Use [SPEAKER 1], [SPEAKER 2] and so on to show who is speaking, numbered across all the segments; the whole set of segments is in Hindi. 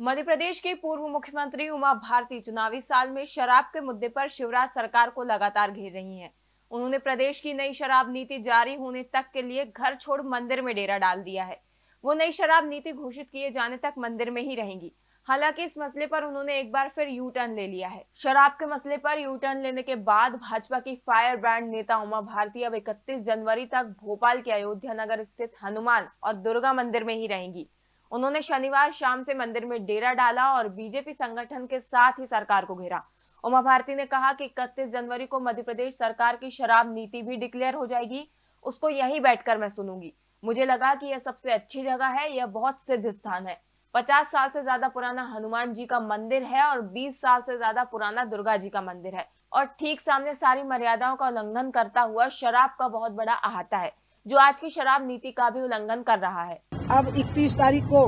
[SPEAKER 1] मध्य प्रदेश के पूर्व मुख्यमंत्री उमा भारती चुनावी साल में शराब के मुद्दे पर शिवराज सरकार को लगातार घेर रही हैं। उन्होंने प्रदेश की नई शराब नीति जारी होने तक के लिए घर छोड़ मंदिर में डेरा डाल दिया है। वो नई शराब नीति घोषित किए जाने तक मंदिर में ही रहेंगी। हालाँकि इस मसले पर उन्होंने एक बार फिर यू टर्न ले लिया है। शराब के मसले पर यू टर्न लेने के बाद भाजपा की फायर ब्रांड नेता उमा भारती अब 31 जनवरी तक भोपाल के अयोध्या नगर स्थित हनुमान और दुर्गा मंदिर में ही रहेंगी। उन्होंने शनिवार शाम से मंदिर में डेरा डाला और बीजेपी संगठन के साथ ही सरकार को घेरा। उमा भारती ने कहा कि इकतीस जनवरी को मध्य प्रदेश सरकार की शराब नीति भी डिक्लेयर हो जाएगी। उसको यही बैठकर मैं सुनूँगी। मुझे लगा कि यह सबसे अच्छी जगह है, यह बहुत सिद्ध स्थान है। पचास साल से ज़्यादा पुराना हनुमान जी का मंदिर है और बीस साल से ज़्यादा पुराना दुर्गा जी का मंदिर है। और ठीक सामने सारी मर्यादाओं का उल्लंघन करता हुआ शराब का बहुत बड़ा अहाता है। जो आज की शराब नीति का भी उल्लंघन कर रहा है।
[SPEAKER 2] अब 31 तारीख को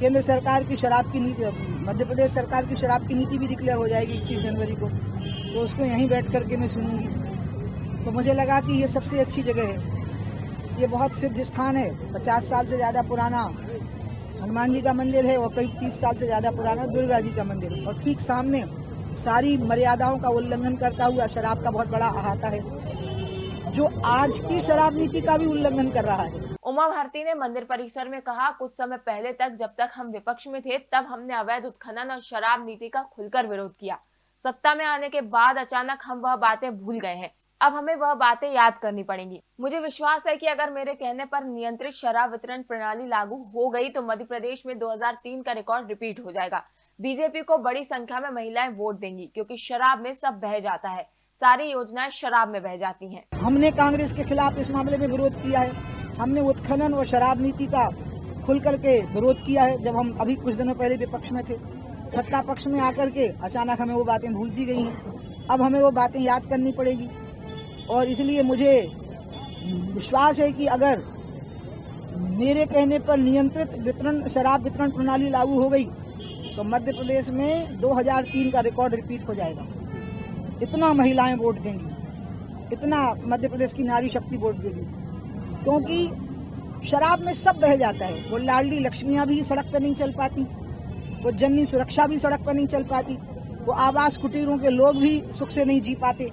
[SPEAKER 2] केंद्र सरकार की शराब की नीति, मध्य प्रदेश सरकार की शराब की नीति भी डिक्लेयर हो जाएगी इक्कीस जनवरी को। तो उसको यहीं बैठ करके मैं सुनूँगी। तो मुझे लगा कि ये सबसे अच्छी जगह है। ये बहुत सिद्ध स्थान है। पचास साल से ज़्यादा पुराना हनुमान जी का मंदिर है और करीब तीस साल से ज़्यादा पुराना दुर्गा जी का मंदिर है। और ठीक सामने सारी मर्यादाओं का उल्लंघन करता हुआ शराब का बहुत बड़ा अहाता है। जो आज की शराब नीति का भी उल्लंघन कर रहा है।
[SPEAKER 1] उमा भारती ने मंदिर परिसर में कहा, कुछ समय पहले तक जब तक हम विपक्ष में थे, तब हमने अवैध उत्खनन और शराब नीति का खुलकर विरोध किया। सत्ता में आने के बाद अचानक हम वह बातें भूल गए हैं। अब हमें वह बातें याद करनी पड़ेंगी। मुझे विश्वास है कि अगर मेरे कहने पर नियंत्रित शराब वितरण प्रणाली लागू हो गई तो मध्य प्रदेश में 2003 का रिकॉर्ड रिपीट हो जाएगा। बीजेपी को बड़ी संख्या में महिलाएँ वोट देंगी, क्योंकि शराब में सब बह जाता है। सारी योजनाएँ शराब में बह जाती हैं।
[SPEAKER 2] हमने कांग्रेस के खिलाफ इस मामले में विरोध किया है। हमने उत्खनन और शराब नीति का खुल करके विरोध किया है, जब हम अभी कुछ दिनों पहले विपक्ष में थे। सत्ता पक्ष में आकर के अचानक हमें वो बातें भूल सी गई हैं। अब हमें वो बातें याद करनी पड़ेगी। और इसलिए मुझे विश्वास है कि अगर मेरे कहने पर नियंत्रित वितरण, शराब वितरण प्रणाली लागू हो गई तो मध्य प्रदेश में 2003 का रिकॉर्ड रिपीट हो जाएगा। इतना महिलाएँ वोट देंगी, इतना मध्य प्रदेश की नारी शक्ति वोट देगी, क्योंकि शराब में सब बह जाता है। वो लाडली लक्ष्मियाँ भी सड़क पर नहीं चल पाती, वो जननी सुरक्षा भी सड़क पर नहीं चल पाती, वो आवास कुटीरों के लोग भी सुख से नहीं जी पाते।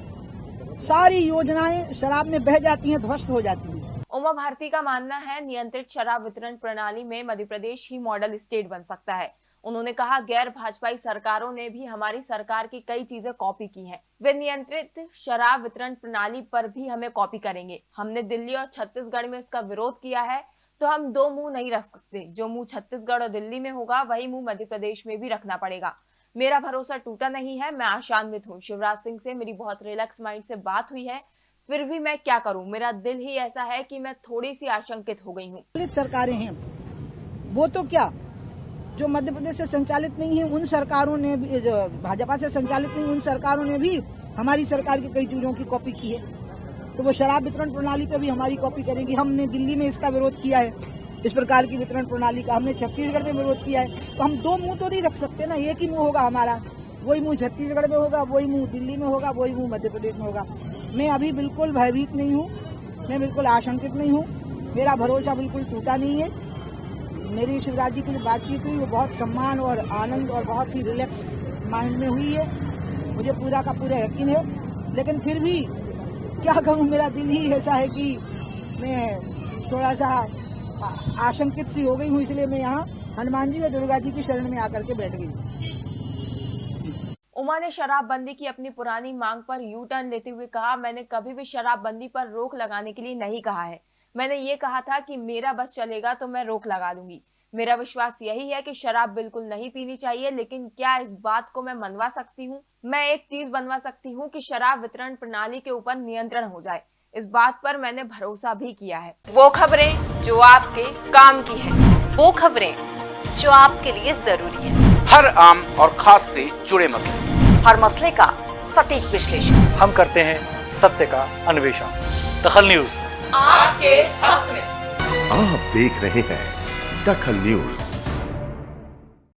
[SPEAKER 2] सारी योजनाएँ शराब में बह जाती हैं, ध्वस्त हो जाती हैं।
[SPEAKER 1] उमा भारती का मानना है, नियंत्रित शराब वितरण प्रणाली में मध्य प्रदेश ही मॉडल स्टेट बन सकता है। उन्होंने कहा, गैर भाजपाई सरकारों ने भी हमारी सरकार की कई चीज़ें कॉपी की हैं। वे नियंत्रित शराब वितरण प्रणाली पर भी हमें कॉपी करेंगे। हमने दिल्ली और छत्तीसगढ़ में इसका विरोध किया है तो हम दो मुँह नहीं रख सकते। जो मुँह छत्तीसगढ़ और दिल्ली में होगा, वही मुँह मध्य प्रदेश में भी रखना पड़ेगा। मेरा भरोसा टूटा नहीं है, मैं आशान्वित हूँ। शिवराज सिंह से मेरी बहुत रिलैक्स माइंड से बात हुई है, फिर भी मैं क्या करूँ? मेरा दिल ही ऐसा है कि मैं थोड़ी सी आशंकित हो गई हूँ।
[SPEAKER 2] सरकारें हैं। वो तो क्या जो मध्य प्रदेश से संचालित नहीं है, उन सरकारों ने भी, जो भाजपा से संचालित नहीं, उन सरकारों ने भी हमारी सरकार की कई चीज़ों की कॉपी की है। तो वो शराब वितरण प्रणाली पे भी हमारी कॉपी करेगी। हमने दिल्ली में इसका विरोध किया है। इस प्रकार की वितरण प्रणाली का हमने छत्तीसगढ़ में विरोध किया है। तो हम दो मुँह तो नहीं रख सकते ना, एक ही मुँह होगा हमारा। वही मुँह छत्तीसगढ़ में होगा, वही मुँह दिल्ली में होगा, वही मुँह मध्य प्रदेश में होगा। मैं अभी बिल्कुल भयभीत नहीं हूँ। मैं बिल्कुल आशंकित नहीं हूँ। मेरा भरोसा बिल्कुल टूटा नहीं है। मेरी शिवराज जी की जो बातचीत हुई, वो बहुत सम्मान और आनंद और बहुत ही रिलैक्स माइंड में हुई है। मुझे पूरा का पूरा यकीन है। लेकिन फिर भी क्या कहूँ, मेरा दिल ही ऐसा है कि मैं थोड़ा सा आशंकित सी हो गई हूँ, इसलिए मैं यहाँ हनुमान जी और दुर्गा जी की शरण में आकर के बैठ गई
[SPEAKER 1] उमा ने शराबबंदी की अपनी पुरानी मांग पर यू टर्न लेते हुए कहा, मैंने कभी भी शराबबंदी पर रोक लगाने के लिए नहीं कहा है। मैंने ये कहा था कि मेरा बस चलेगा तो मैं रोक लगा दूँगी। मेरा विश्वास यही है कि शराब बिल्कुल नहीं पीनी चाहिए लेकिन क्या इस बात को मैं मनवा सकती हूँ? मैं एक चीज़ बनवा सकती हूँ कि शराब वितरण प्रणाली के ऊपर नियंत्रण हो जाए। इस बात पर मैंने भरोसा भी किया है। वो खबरें जो आपके काम की है।
[SPEAKER 3] वो खबरें जो आपके लिए ज़रूरी है।
[SPEAKER 4] हर आम और खास से जुड़े मसले।
[SPEAKER 3] हर मसले का सटीक विश्लेषण।
[SPEAKER 5] हम करते हैं सत्य का अन्वेषण। दखल न्यूज़।
[SPEAKER 3] आपके हक में।
[SPEAKER 6] आप देख रहे हैं दखल न्यूज़।